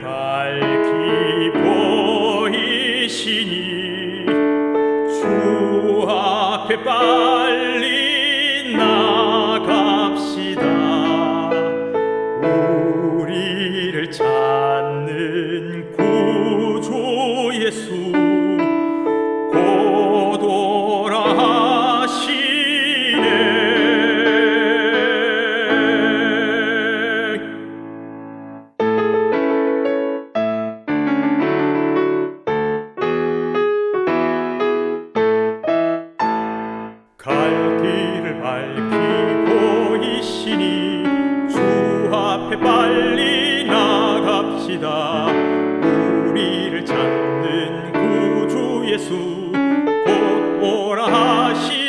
밝히 보이시니 주 앞에 빨리 갈 길을 밝히고 있시니 주 앞에 빨리 나갑시다. 우리를 찾는 구주 예수 곧 오라 하시